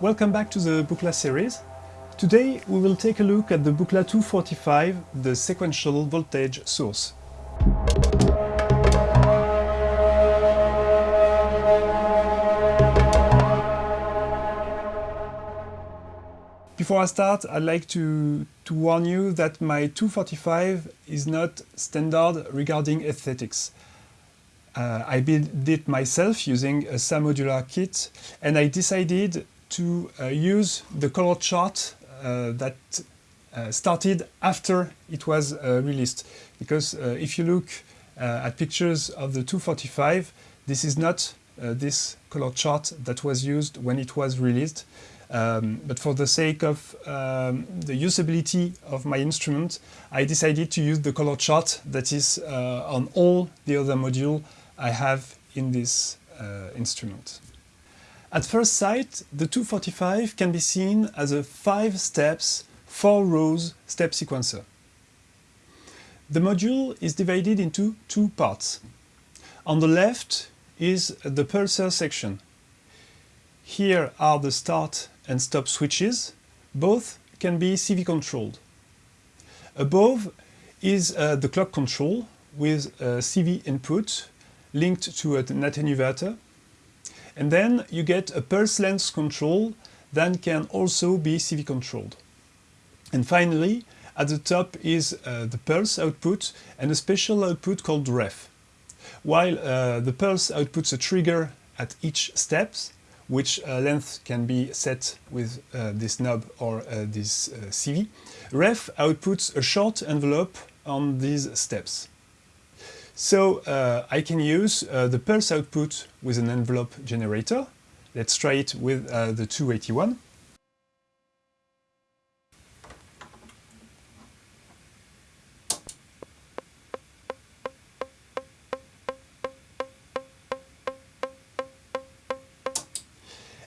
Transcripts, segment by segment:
Welcome back to the Buchla series. Today we will take a look at the Buchla 245, the sequential voltage source. Before I start, I'd like to, to warn you that my 245 is not standard regarding aesthetics. Uh, I built it myself using a SAM modular kit and I decided to uh, use the color chart uh, that uh, started after it was released. Because if you look at pictures of the 245, this is not this color chart that was used when it was released. Um, but for the sake of um, the usability of my instrument, I decided to use the color chart that is uh, on all the other modules I have in this uh, instrument. At first sight, the 245 can be seen as a 5 steps, 4 rows step sequencer. The module is divided into two parts. On the left is the pulsar section. Here are the start and stop switches. Both can be CV controlled. Above is uh, the clock control with a CV input linked to a NAT inverter. And then you get a pulse length control that can also be CV controlled. And finally, at the top is uh, the pulse output and a special output called ref. While uh, the pulse outputs a trigger at each step, which uh, length can be set with uh, this knob or uh, this uh, CV. Ref outputs a short envelope on these steps. So uh, I can use uh, the pulse output with an envelope generator. Let's try it with the 281.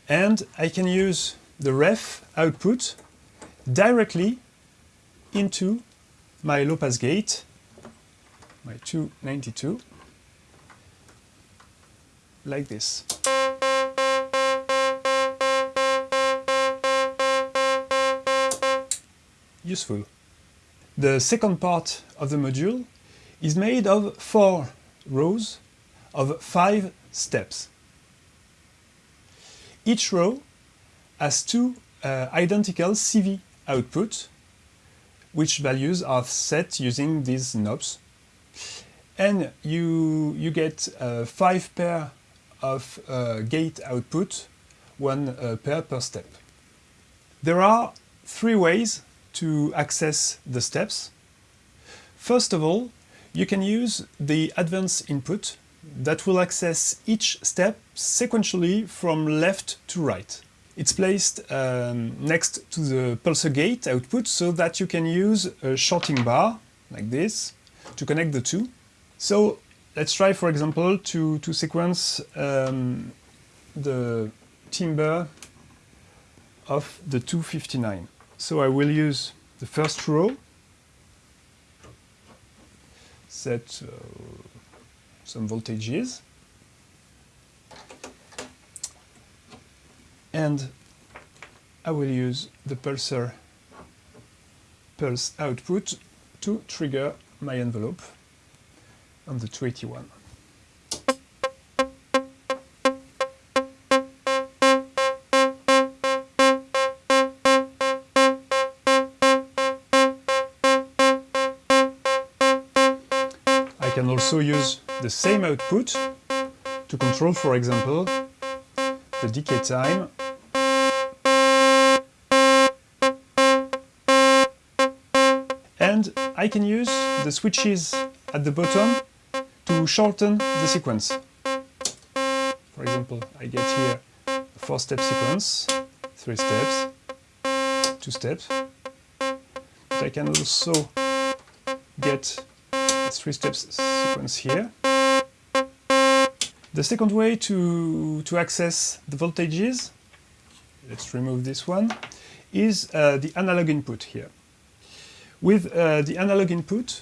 and I can use the ref output directly into my low pass gate, my 292, like this. Useful. The second part of the module is made of four rows of five steps. Each row has two uh, identical CV output, which values are set using these knobs. And you, you get uh, five pair of uh, gate output, one uh, pair per step. There are three ways to access the steps. First of all, you can use the advanced input that will access each step sequentially from left to right. It's placed um, next to the pulsar gate output so that you can use a shorting bar, like this, to connect the two. So let's try, for example, to, to sequence um, the timbre of the 259. So I will use the first row, set uh, some voltages. And I will use the pulsar pulse output to trigger my envelope on the 281. I can also use the same output to control, for example, the decay time and I can use the switches at the bottom to shorten the sequence. For example, I get here a four-step sequence, three steps, two steps, but I can also get a three steps sequence here. The second way to, to access the voltages, let's remove this one, is uh, the analog input here. With uh, the analog input,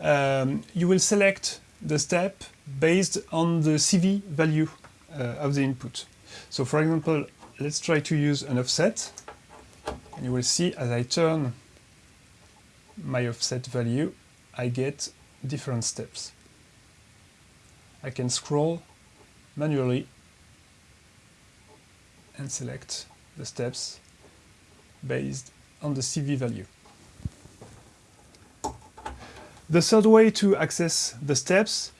um, you will select the step based on the CV value uh, of the input. So for example, let's try to use an offset. And you will see as I turn my offset value, I get different steps. I can scroll manually and select the steps based on the CV value. The third way to access the steps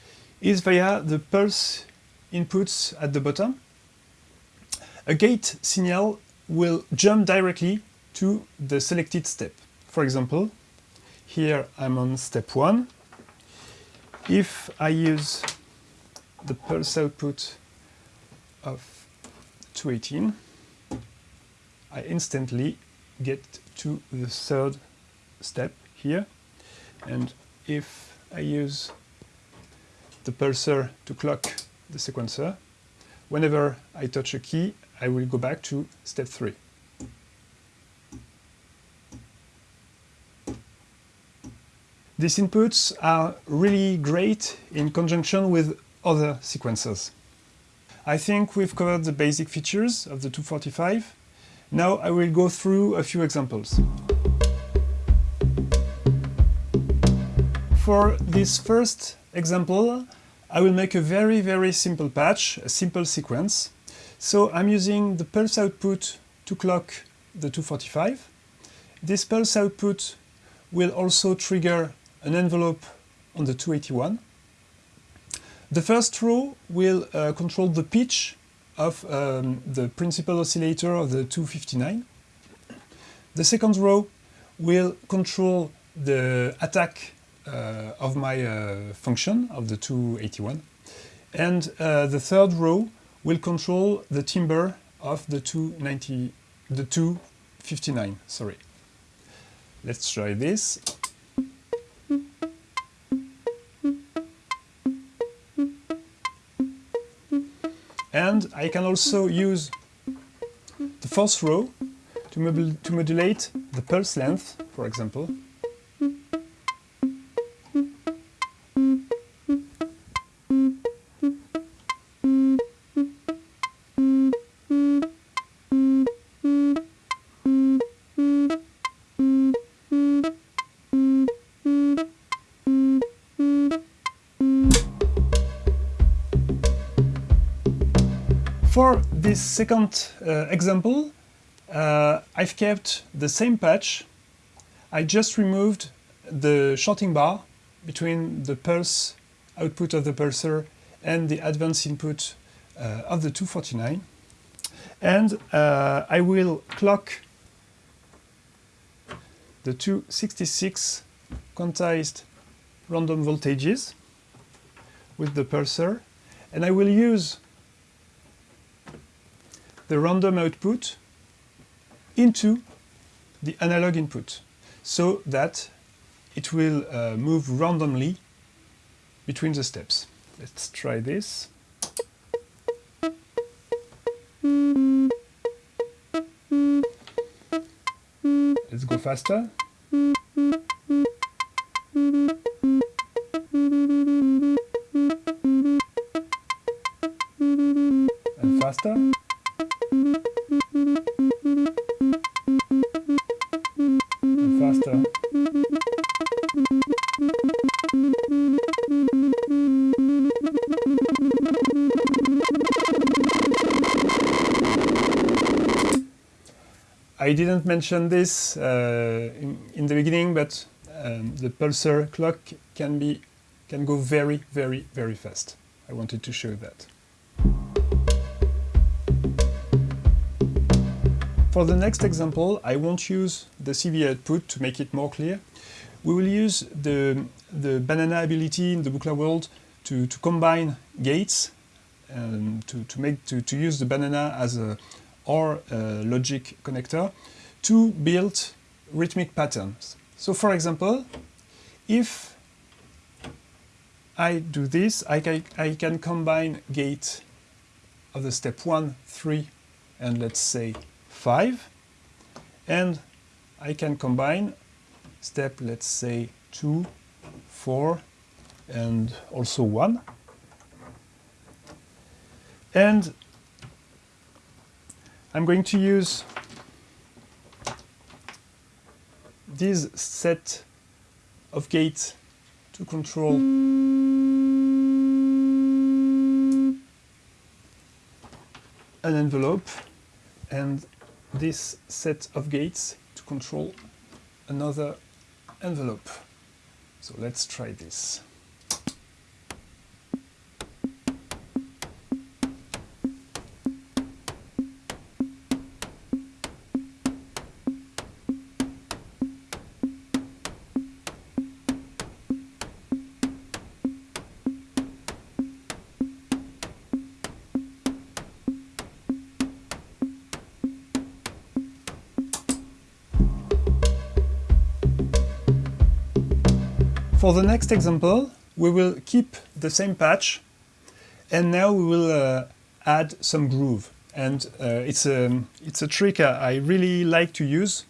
is via the pulse inputs at the bottom. A gate signal will jump directly to the selected step. For example, here I'm on step 1. If I use the pulse output of 218, I instantly get to the third step here. And if I use the pulsar to clock the sequencer, whenever I touch a key, I will go back to step 3. These inputs are really great in conjunction with other sequencers. I think we've covered the basic features of the 245. Now I will go through a few examples. For this first example, I will make a very, very simple patch, a simple sequence. So I'm using the pulse output to clock the 245. This pulse output will also trigger an envelope on the 281. The first row will uh, control the pitch of um, the principal oscillator of the 259. The second row will control the attack of my uh, function of the 281. And uh, the third row will control the timbre of the 290, the 259, sorry. Let's try this. And I can also use the fourth row to modulate the pulse length, for example. This second uh, example, uh, I've kept the same patch. I just removed the shorting bar between the pulse output of the pulsar and the advance input uh, of the 249. And uh, I will clock the 266 quantized random voltages with the pulsar and I will use the random output into the analog input so that it will uh, move randomly between the steps. Let's try this. Let's go faster. Mention this uh, in, in, the beginning, but um, the pulsar clock can be can go very, very, very fast. I wanted to show that. For the next example, I won't use the CV output to make it more clear. We will use the, the banana ability in the Buchla world to, to combine gates and to, to, make, to, to use the banana as a OR uh, logic connector to build rhythmic patterns. So for example, if I do this, I can, I can combine gate of the step 1, 3, and let's say 5 and I can combine step let's say 2, 4 and also 1 and I'm going to use this set of gates to control an envelope and this set of gates to control another envelope. So let's try this. For the next example, we will keep the same patch and now we will uh, add some groove. And uh, it's, a, it's a trick I really like to use.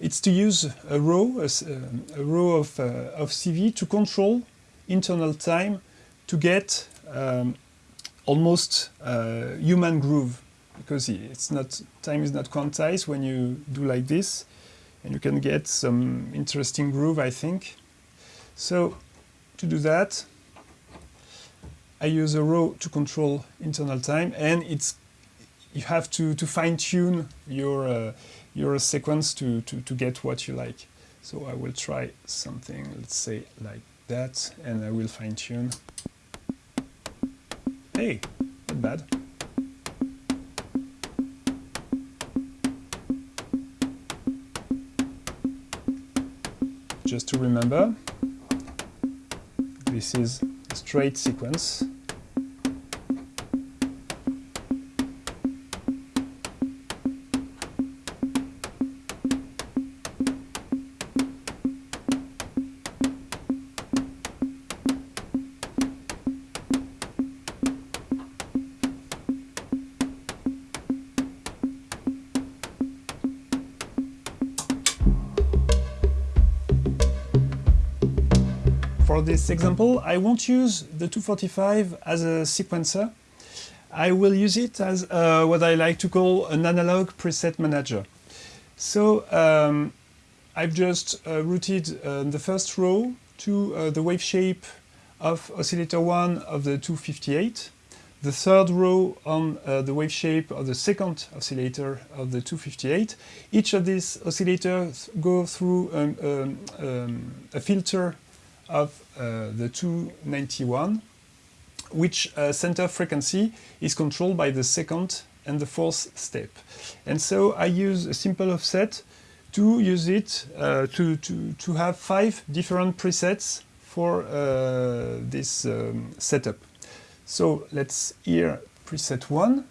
It's to use a row, a, a row of, uh, of CV to control internal time to get um, almost uh, human groove because it's not time is not quantized when you do like this and you can get some interesting groove I think. So to do that, I use a row to control internal time, and it's you have to, to fine tune your uh, your sequence to, to, to get what you like. So I will try something, let's say like that, and I will fine tune. Hey, not bad. Just to remember, this is a straight sequence. For this example, I won't use the 245 as a sequencer. I will use it as uh, what I like to call an analog preset manager. So um, I've just uh, routed uh, the first row to uh, the wave shape of oscillator 1 of the 258, the third row on uh, the wave shape of the second oscillator of the 258. Each of these oscillators go through um, um, um, a filter of uh, the 291, which uh, center frequency is controlled by the second and the fourth step. And so I use a simple offset to use it uh, to, to, to have five different presets for uh, this um, setup. So let's hear preset 1.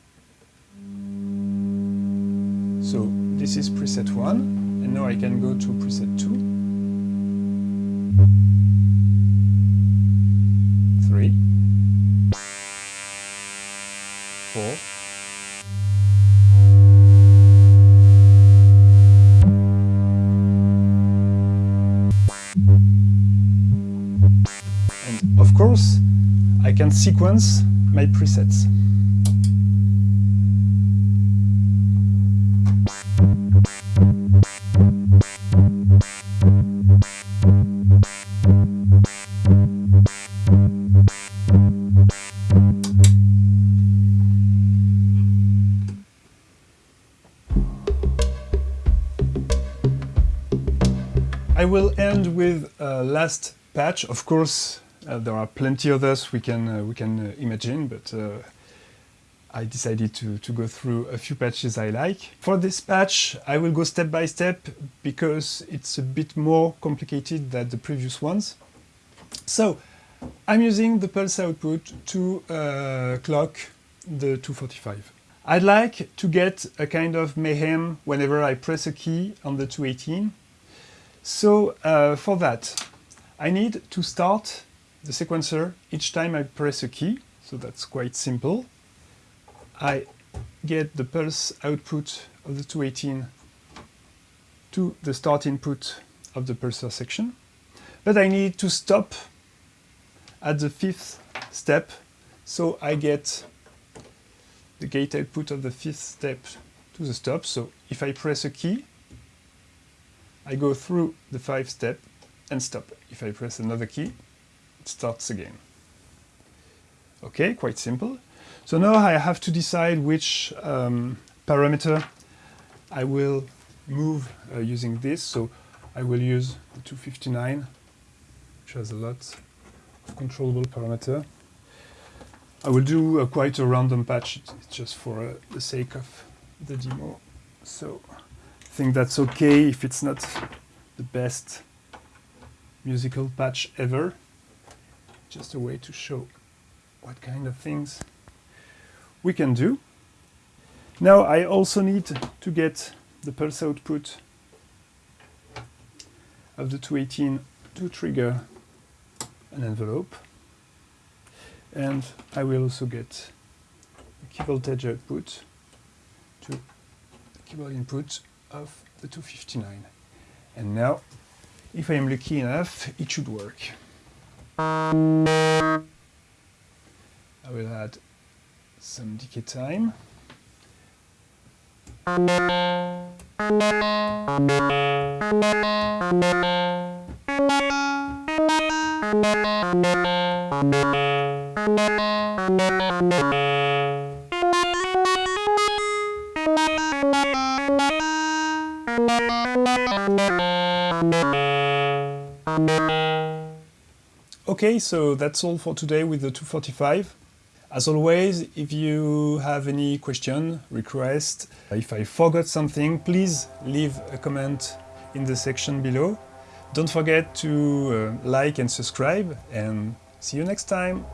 So this is preset 1, and now I can go to preset 2. Sequence my presets. I will end with a last patch. Of course, uh, there are plenty others we can uh, we can uh, imagine, but uh, I decided to, to go through a few patches I like. For this patch, I will go step by step because it's a bit more complicated than the previous ones. So, I'm using the pulse output to uh, clock the 245. I'd like to get a kind of mayhem whenever I press a key on the 218 so uh, for that, I need to start the sequencer each time I press a key. So that's quite simple. I get the pulse output of the 218 to the start input of the pulsar section. But I need to stop at the fifth step. So I get the gate output of the fifth step to the stop. So if I press a key, I go through the five step and stop. If I press another key, starts again. Okay, quite simple. So now I have to decide which um, parameter I will move uh, using this. So I will use the 259, which has a lot of controllable parameter. I will do uh, quite a random patch, it's just for uh, the sake of the demo. So I think that's okay if it's not the best musical patch ever. Just a way to show what kind of things we can do. Now I also need to get the pulse output of the 218 to trigger an envelope. And I will also get the key voltage output to the keyboard input of the 259. And now, if I am lucky enough, it should work. I will add some decay time. Okay, so that's all for today with the 245. As always, if you have any question, request, if I forgot something, please leave a comment in the section below. Don't forget to uh, like and subscribe and see you next time!